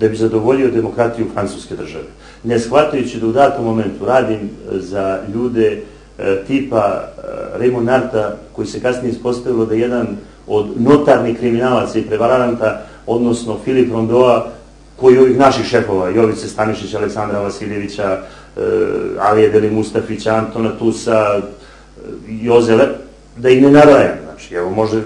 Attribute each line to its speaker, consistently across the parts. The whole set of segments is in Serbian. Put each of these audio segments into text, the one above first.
Speaker 1: da bi zadovoljio demokratiju francuske države. Ne shvatajući da u datom momentu radim e, za ljude e, tipa e, Raymond Narta, koji se kasnije ispostavilo da je jedan od notarnih kriminalaca i prevaranta, odnosno Filip Rondoa, koji ovih naših šefova, Jovice Stanišića, Aleksandra Vasiljevića, Alije Deli Mustafića, Antona Tusa, Jozele, da ih ne narajam. Znači, evo, može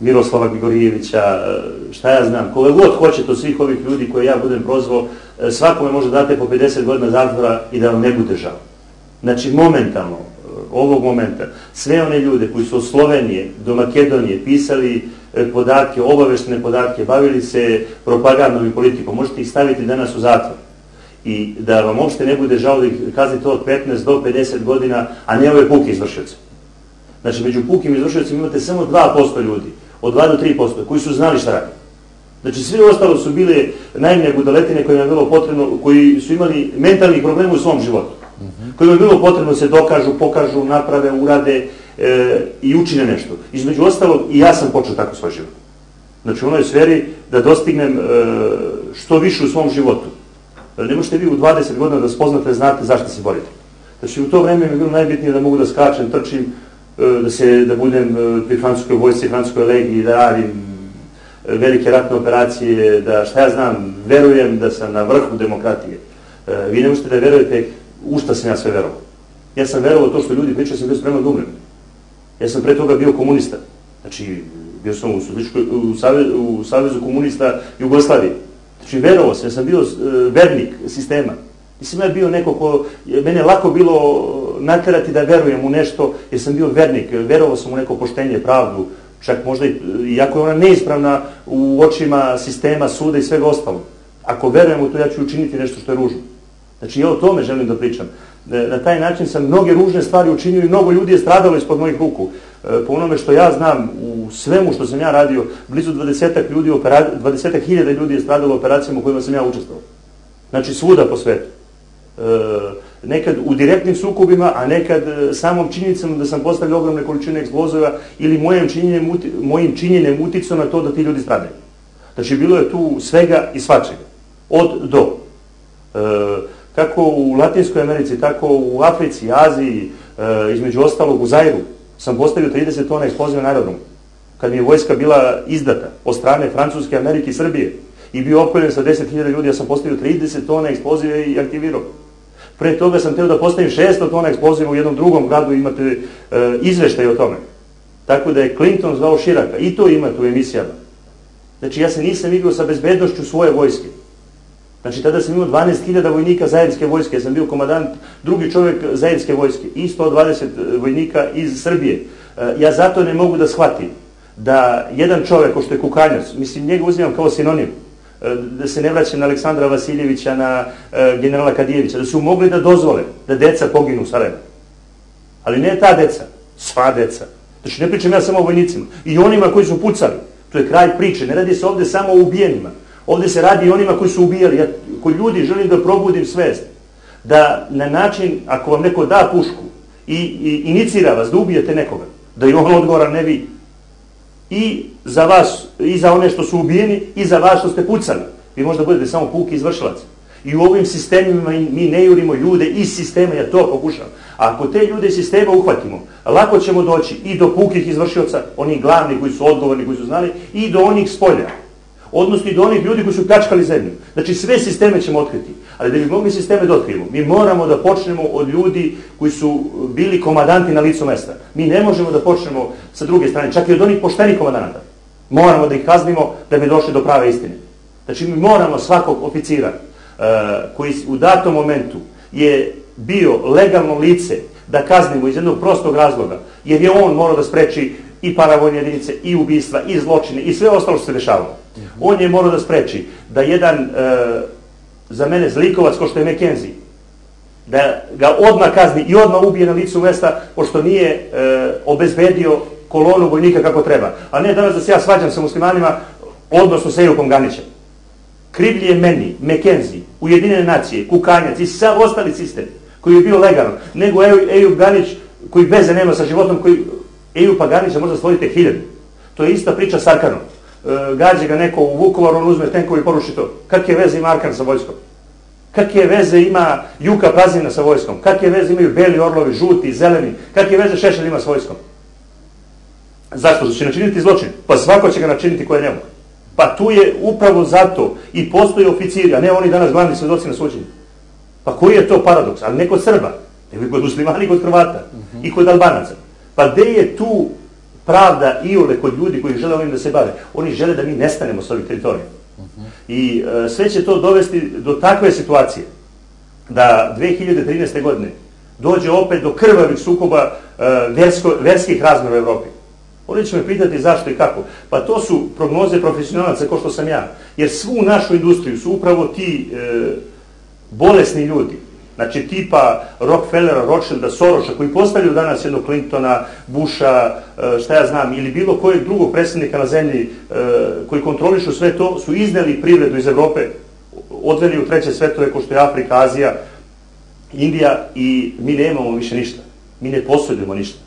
Speaker 1: Miroslava Grigorijevića, e, šta ja znam, kove god hoćete od svih ovih ljudi koje ja budem prozvao, e, svakome može date po 50 godina zatvora i da vam ne bude žao. Znači, momentalno, e, ovog momenta, sve one ljude koji su od Slovenije do Makedonije pisali podatke, obaveštene podatke, bavili se propagandom i politikom, možete ih staviti danas u zatvor. I da vam uopšte ne bude žao da ih kaznite od 15 do 50 godina, a ne ove puke izvršioce. Znači, među pukim izvršiocima imate samo 2% ljudi od 2 do 3%, koji su znali šta radi. Znači, svi ostalo su bile najmne gudaletine kojima je bilo potrebno, koji su imali mentalnih problema u svom životu. Mm -hmm. Kojima je bilo potrebno da se dokažu, pokažu, naprave, urade e, i učine nešto. Između ostalog, i ja sam počeo tako svoj život. Znači, u onoj sferi da dostignem e, što više u svom životu. Ne možete vi u 20 godina da spoznate, znate zašto se borite. Znači, u to vreme mi je bilo najbitnije da mogu da skačem, trčim, E, da, se, da budem e, pri francuskoj vojci, francuskoj legiji, da radim e, velike ratne operacije, da šta ja znam, verujem da sam na vrhu demokratije. Vi ne možete da verujete u šta sam ja sve verovao. Ja sam verovao to što ljudi pričaju, sam bio spreman da umrem. Ja sam pre toga bio komunista. Znači, bio sam u, u, Savezu, u Savezu komunista Jugoslavije. Znači, verovao sam, ja sam bio vernik sistema. Nisam ja bio neko ko, mene lako bilo naterati da verujem u nešto, jer sam bio vernik, verovao sam u neko poštenje, pravdu, čak možda i, iako je ona neispravna u očima sistema, suda i svega ostalo. Ako verujem u to, ja ću učiniti nešto što je ružno. Znači, ja o tome želim da pričam. E, na taj način sam mnoge ružne stvari učinio i mnogo ljudi je stradalo ispod mojih ruku. E, po onome što ja znam, u svemu što sam ja radio, blizu 20 ljudi, 20 hiljada ljudi je stradalo operacijama u kojima sam ja učestvovao. Znači, svuda po svetu. E, nekad u direktnim sukobima, a nekad e, samom činjenicom da sam postavio ogromne količine eksplozova ili mojim činjenjem, mojim činjenjem uticao na to da ti ljudi stradaju. Znači, bilo je tu svega i svačega. Od do. E, kako u Latinskoj Americi, tako u Africi, Aziji, e, između ostalog u Zairu, sam postavio 30 tona eksploziva na aerodromu. Kad mi je vojska bila izdata od strane Francuske, Amerike i Srbije i bio opkoljen sa 10.000 ljudi, ja sam postavio 30 tona eksploziva i aktivirao. Pre toga sam teo da postavim 600 tona eksploziva u jednom drugom gradu, imate e, izveštaj o tome. Tako da je Clinton zvao Širaka, i to imate u emisijama. Znači, ja se nisam igrao sa bezbednošću svoje vojske. Znači, tada sam imao 12.000 vojnika zajedničke vojske, ja sam bio komadant, drugi čovjek zajedničke vojske i 120 vojnika iz Srbije. E, ja zato ne mogu da shvatim da jedan čovjek, ko što je Kukanjac, mislim, njega uzimam kao sinonim, da se ne vraćam na Aleksandra Vasiljevića, na e, generala Kadijevića, da su mogli da dozvole da deca poginu u Sarajevu. Ali ne ta deca, sva deca. Znači ne pričam ja samo o vojnicima. I onima koji su pucali. To je kraj priče. Ne radi se ovde samo o ubijenima. Ovde se radi i onima koji su ubijali. Ja koji ljudi želim da probudim svest. Da na način, ako vam neko da pušku i, i inicira vas da ubijete nekoga, da je on odgovoran, ne vi i za vas, i za one što su ubijeni, i za vas što ste pucali. Vi možda budete samo puki izvršilac. I u ovim sistemima mi ne jurimo ljude iz sistema, ja to pokušavam. A ako te ljude iz sistema uhvatimo, lako ćemo doći i do pukih izvršioca, onih glavnih koji su odgovorni, koji su znali, i do onih spolja odnosno i do onih ljudi koji su pljačkali zemlju. Znači sve sisteme ćemo otkriti. Ali da bi mogli sisteme da otkrijemo, mi moramo da počnemo od ljudi koji su bili komadanti na licu mesta. Mi ne možemo da počnemo sa druge strane, čak i od onih poštenih komadanata. Moramo da ih kaznimo da bi došli do prave istine. Znači mi moramo svakog oficira uh, koji u datom momentu je bio legalno lice da kaznimo iz jednog prostog razloga, jer je on morao da spreči i paravojne jedinice, i ubistva, i zločine, i sve ostalo što se dešavalo. On je morao da spreči da jedan, e, za mene, zlikovac ko što je McKenzie, da ga odmah kazni i odmah ubije na licu mesta, pošto nije e, obezbedio kolonu vojnika kako treba. A ne danas da se ja svađam sa muslimanima, odnosno sa Ejupom Ganićem. Krivlji je meni, McKenzie, Ujedinjene nacije, Kukanjac i sav ostali sistem koji je bio legalan, nego Ejup Ganić koji veze nema sa životom, koji Ejupa Ganića možda stvorite hiljadu. To je ista priča s Arkanom. Gađe ga neko u Vukovar, on uzme tenkovi i poruši to. Kakve veze ima Arkan sa vojskom? Kakve veze ima Juka Prazina sa vojskom? Kakve veze imaju beli orlovi, žuti, zeleni? Kakve veze Šešelj ima sa vojskom? Zašto? Će načiniti zločin? Pa svako će ga načiniti koje ne mogu. Pa tu je upravo zato i postoje oficiri, a ne oni danas glavni svedoci na suđenju. Pa koji je to paradoks? Ali ne kod Srba, nego kod muslimani kod Hrvata i kod Albanaca. Pa gde je tu pravda i ole kod ljudi koji žele ovim da se bave? Oni žele da mi nestanemo s ovih teritorija. Uh -huh. I e, sve će to dovesti do takve situacije da 2013. godine dođe opet do krvavih sukoba e, versko, verskih razmera u Evropi. Oni će me pitati zašto i kako. Pa to su prognoze profesionalaca kao što sam ja. Jer svu našu industriju su upravo ti e, bolesni ljudi. Znači tipa Rockefellera, Rothschilda, Soroša, koji postavljaju danas jednog Clintona, Busha, e, šta ja znam, ili bilo kojeg drugog predsednika na zemlji e, koji kontrolišu sve to, su izneli privredu iz Evrope, odveli u treće svetove, ko što je Afrika, Azija, Indija i mi nemamo više ništa. Mi ne posjedujemo ništa.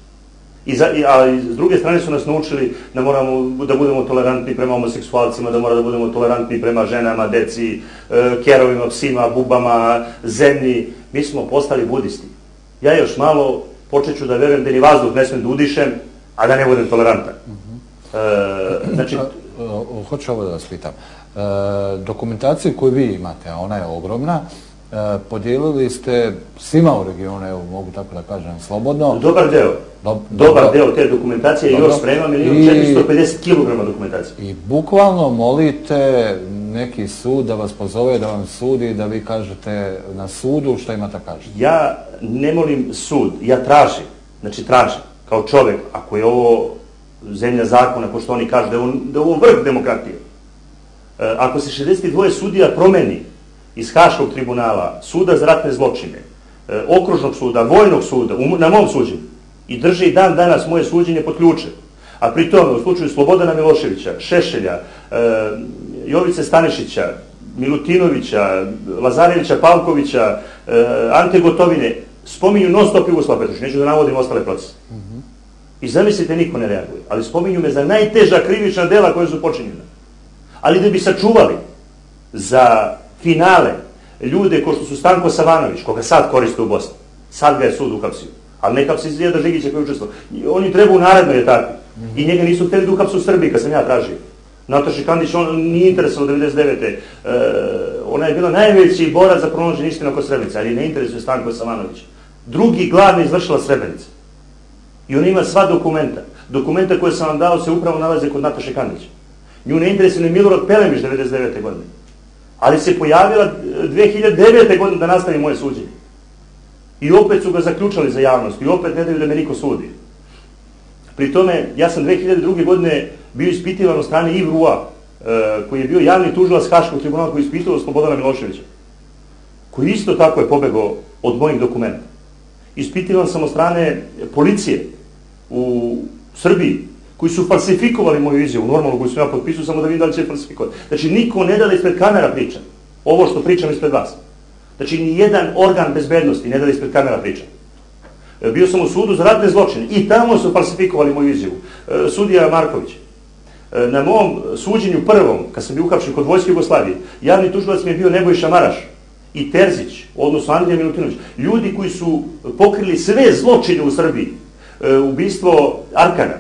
Speaker 1: I za, a s druge strane su nas naučili da moramo da budemo tolerantni prema homoseksualcima, da moramo da budemo tolerantni prema ženama, deci, e, kerovima, psima, bubama, zemlji. Mi smo postali budisti. Ja još malo počet ću da verujem da ni vazduh ne smem da udišem, a da ne budem tolerantan. Uh -huh. e, znači...
Speaker 2: Hoću ovo da vas pitam. E, dokumentaciju koju vi imate, a ona je ogromna, E, podijelili ste svima u regionu, evo mogu tako da kažem, slobodno.
Speaker 1: Dobar deo. Dob, Dobar dobro. deo te dokumentacije dobro. još sprema milijon 450 kg dokumentacije.
Speaker 2: I bukvalno molite neki sud da vas pozove, da vam sudi, da vi kažete na sudu šta imate kažete.
Speaker 1: Ja ne molim sud, ja tražim, znači tražim, kao čovek, ako je ovo zemlja zakona, ko što oni kažu, da je ovo, da ovo vrh demokratije. E, ako se 62 sudija promeni, iz Haškog tribunala, suda za ratne zločine, e, okružnog suda, vojnog suda, na mom suđenju, i drži i dan danas moje suđenje pod ključem. A pri tome, u slučaju Slobodana Miloševića, Šešelja, e, Jovice Stanešića, Milutinovića, Lazarevića, Pavkovića, e, Ante Gotovine, spominju non stop Jugoslav Petrović, neću da navodim ostale procese. Mm -hmm. I zamislite, niko ne reaguje, ali spominju me za najteža krivična dela koje su počinjena. Ali da bi sačuvali za finale ljude ko što su Stanko Savanović, koga sad koriste u Bosni. Sad ga je sud uhapsio. Ali ne hapsi Zijeda Žigića koji je učestvovao. Oni treba u narednoj etapi. I njega nisu hteli da uhapsu u Srbiji, kad sam ja tražio. Nataša Kandić, on nije interesovao 99. E, ona je bila najveći borac za pronoženje istine oko Srebrenice, ali ne interesuje Stanko Savanović. Drugi glavni izvršila Srebrenica. I ona ima sva dokumenta. Dokumenta koje sam vam dao se upravo nalaze kod Nataše Kandića. Nju ne interesuje ni Milorad Pelemić 99. godine ali se pojavila 2009. godine da nastavi moje suđenje. I opet su ga zaključali za javnost i opet ne daju da me niko sudi. Pri tome, ja sam 2002. godine bio ispitivan od strane Ivrua, e, koji je bio javni tužilac Haškog tribunala koji je ispitao Slobodana Miloševića, koji isto tako je pobegao od mojih dokumenta. Ispitivan sam od strane policije u Srbiji, koji su falsifikovali moju izjavu, normalno koju sam ja potpisao, samo da vidim da li će falsifikovati. Znači, niko ne da da ispred kamera priča. Ovo što pričam ispred vas. Znači, ni jedan organ bezbednosti ne da da ispred kamera priča. E, bio sam u sudu za ratne zločine i tamo su falsifikovali moju izjavu. E, sudija Marković. E, na mom suđenju prvom, kad sam bio uhapšen kod Vojske Jugoslavije, javni tužilac mi je bio Nebojša Maraš i Terzić, odnosno Andrija Milutinović. Ljudi koji su pokrili sve zločine u Srbiji. Ubistvo Arkana,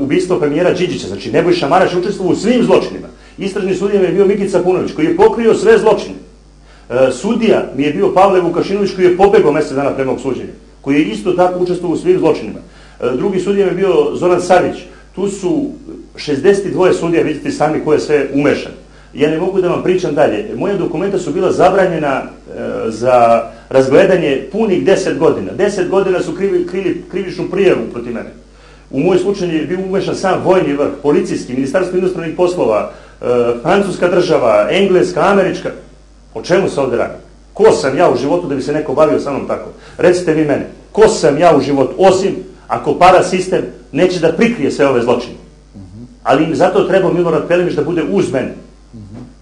Speaker 1: ubistvo premijera Điđića, znači Nebojša Maraš učestvovao u svim zločinima. Istražni sudija mi je bio Mikica Punović, koji je pokrio sve zločine. E, sudija mi je bio Pavle Vukašinović, koji je pobegao mesec dana pre mog suđenja, koji je isto tako učestvovao u svim zločinima. E, drugi sudija mi je bio Zoran Savić. Tu su 62 sudija, vidite sami ko je sve umešan. Ja ne mogu da vam pričam dalje. Moje dokumenta su bila zabranjena e, za razgledanje punih 10 godina. 10 godina su krivi, krivi, krivičnu prijavu protiv mene. U moj slučaju je bio umešan sam vojni vrh, policijski, ministarstvo inostranih poslova, e, francuska država, engleska, američka. O čemu se ovde radi? Ko sam ja u životu da bi se neko bavio sa mnom tako? Recite vi mene, ko sam ja u životu, osim ako para sistem neće da prikrije sve ove zločine. Ali im zato treba Milorad Pelimić da bude uz mene.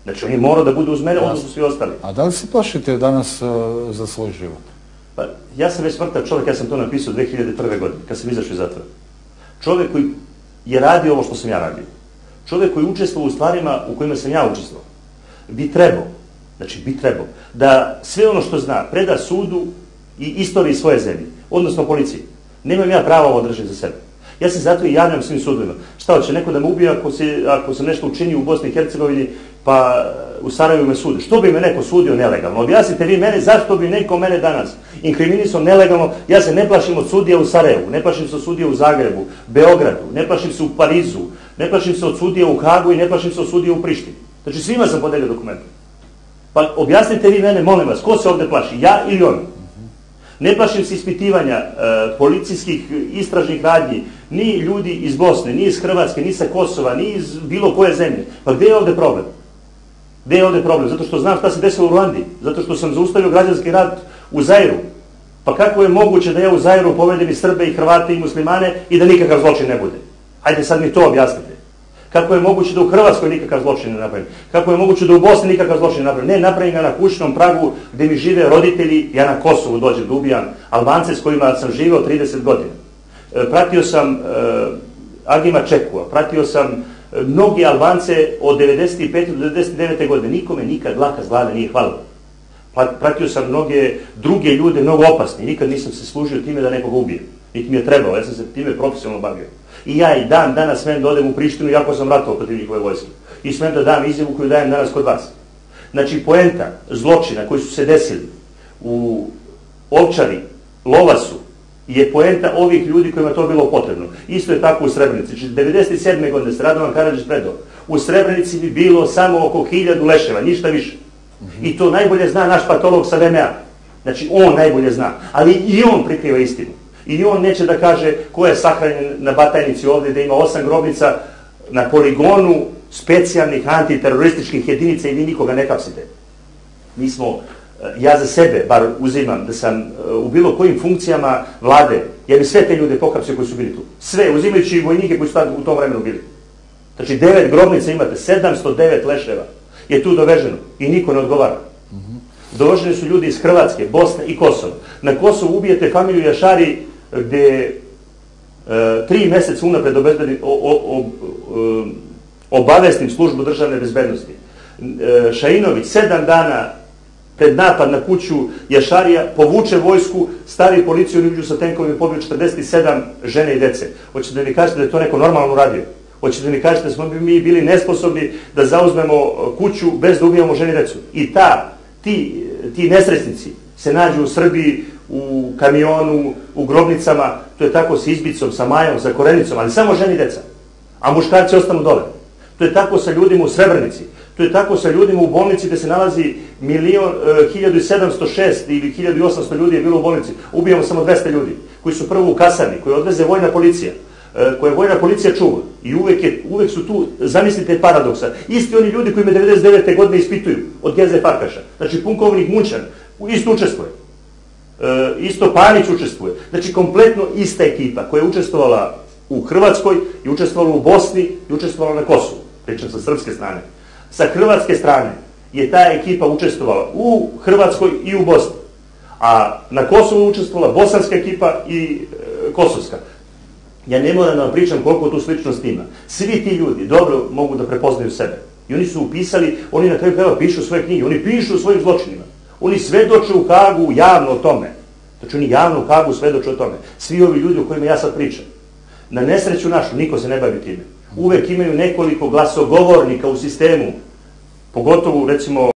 Speaker 1: Znači, on je morao da bude uz mene, onda su svi ostali.
Speaker 2: A da li se plašite danas uh, za svoj život?
Speaker 1: Pa, ja sam već smrtav čovjek, ja sam to napisao 2001. godine, kad sam izašao iz zatvora. Čovjek koji je radio ovo što sam ja radio. čovjek koji učestvuje u stvarima u kojima sam ja učestvovao, bi trebao, znači bi trebao, da sve ono što zna preda sudu i istoriji svoje zemlje, odnosno policiji. Nemam ja pravo ovo držati za sebe. Ja se zato i javljam svim sudovima. Šta hoće, neko da me ubije ako, se, ako sam nešto učinio u Bosni i Hercegovini, pa u Sarajevu me sude. Što bi me neko sudio nelegalno? Objasnite vi mene zašto bi neko mene danas inkriminisao nelegalno. Ja se ne plašim od sudija u Sarajevu, ne plašim se od sudija u Zagrebu, Beogradu, ne plašim se u Parizu, ne plašim se od sudija u Hagu i ne plašim se od sudija u Prištini. Znači svima sam podelio dokumente. Pa objasnite vi mene, molim vas, ko se ovde plaši, ja ili on? Ne plašim se ispitivanja e, policijskih istražnih radnji, ni ljudi iz Bosne, ni iz Hrvatske, ni sa Kosova, ni iz bilo koje zemlje. Pa gde je ovde problem? Gde je ovde problem? Zato što znam šta se desilo u Ruandi. Zato što sam zaustavio građanski rat u Zairu. Pa kako je moguće da ja u Zairu povedem i Srbe i Hrvate i muslimane i da nikakav zločin ne bude? Hajde sad mi to objasnite. Kako je moguće da u Hrvatskoj nikakav zločin ne napravim? Kako je moguće da u Bosni nikakav zločin ne napravim? Ne, napravim ga na kućnom pragu gde mi žive roditelji, ja na Kosovu dođem da ubijam Albance s kojima sam živeo 30 godina. E, pratio sam e, Agima Čekua, pratio sam e, mnogi Albance od 95. do 99. godine. Nikome nikad laka zlada nije hvala. Pratio sam mnoge druge ljude, mnogo opasni. Nikad nisam se služio time da nekoga ubijem. Niti mi je trebalo, ja sam se time profesionalno bavio. I ja i dan danas smem da odem u Prištinu, jako sam ratovao protiv njihove vojske. I smem da dam izjavu koju dajem danas kod vas. Znači, poenta zločina koji su se desili u Ovčari, Lovasu, je poenta ovih ljudi kojima to bilo potrebno. Isto je tako u Srebrenici. Znači, 97. godine se Radovan Karadžić predao. U Srebrenici bi bilo samo oko hiljadu leševa, ništa više. I to najbolje zna naš patolog sa VMA. Znači, on najbolje zna. Ali i on prikriva istinu. I on neće da kaže ko je sahranjen na Batajnici ovdje, da ima osam grobnica na poligonu specijalnih antiterorističkih jedinica i vi nikoga ne kapsite. Mi smo, ja za sebe bar uzimam da sam e, u bilo kojim funkcijama vlade, ja bi sve te ljude pokapsio koji su bili tu. Sve, uzimajući i vojnike koji su u tom vremenu bili. Znači, devet grobnica imate, 709 leševa je tu doveženo i niko ne odgovara. Doveženi su ljudi iz Hrvatske, Bosne i Kosova. Na Kosovu ubijete familiju Jašari gde e, tri meseca unapred obavestim službu državne bezbednosti. E, Šainović sedam dana pred napad na kuću Jašarija povuče vojsku, stavi policiju uđu sa tenkovima i pobiju 47 žene i dece. Hoćete da mi kažete da je to neko normalno uradio? Hoćete da mi kažete da smo mi bili nesposobni da zauzmemo kuću bez da ubijamo žene i decu? I ta, ti, ti nesresnici se nađu u Srbiji u kamionu, u grobnicama, to je tako sa izbicom, sa majom, sa korenicom, ali samo ženi deca. A muškarci ostanu dole. To je tako sa ljudima u Srebrnici. To je tako sa ljudima u bolnici gde se nalazi milion, e, 1706 ili 1800 ljudi je bilo u bolnici. Ubijamo samo 200 ljudi koji su prvo u kasarni, koji odveze vojna policija e, koje vojna policija čuva. I uvek, je, uvek su tu, zamislite paradoksa, isti oni ljudi koji me 99. godine ispituju od Geze Farkaša. Znači, punkovnik Munčan, isto učestvuje. E, isto Panić učestvuje. Znači, kompletno ista ekipa koja je učestvovala u Hrvatskoj i učestvovala u Bosni i učestvovala na Kosovu. Pričam sa srpske strane. Sa hrvatske strane je ta ekipa učestvovala u Hrvatskoj i u Bosni. A na Kosovu učestvovala bosanska ekipa i e, kosovska. Ja ne moram da vam pričam koliko tu sličnost ima. Svi ti ljudi dobro mogu da prepoznaju sebe. I oni su upisali, oni na kraju krajeva pišu svoje knjige, oni pišu o svojim zločinima. Oni svedoče u Hagu javno o tome. Znači oni javno u Hagu svedoče o tome. Svi ovi ljudi o kojima ja sad pričam. Na nesreću našu, niko se ne bavi time. Uvek imaju nekoliko glasogovornika u sistemu, pogotovo recimo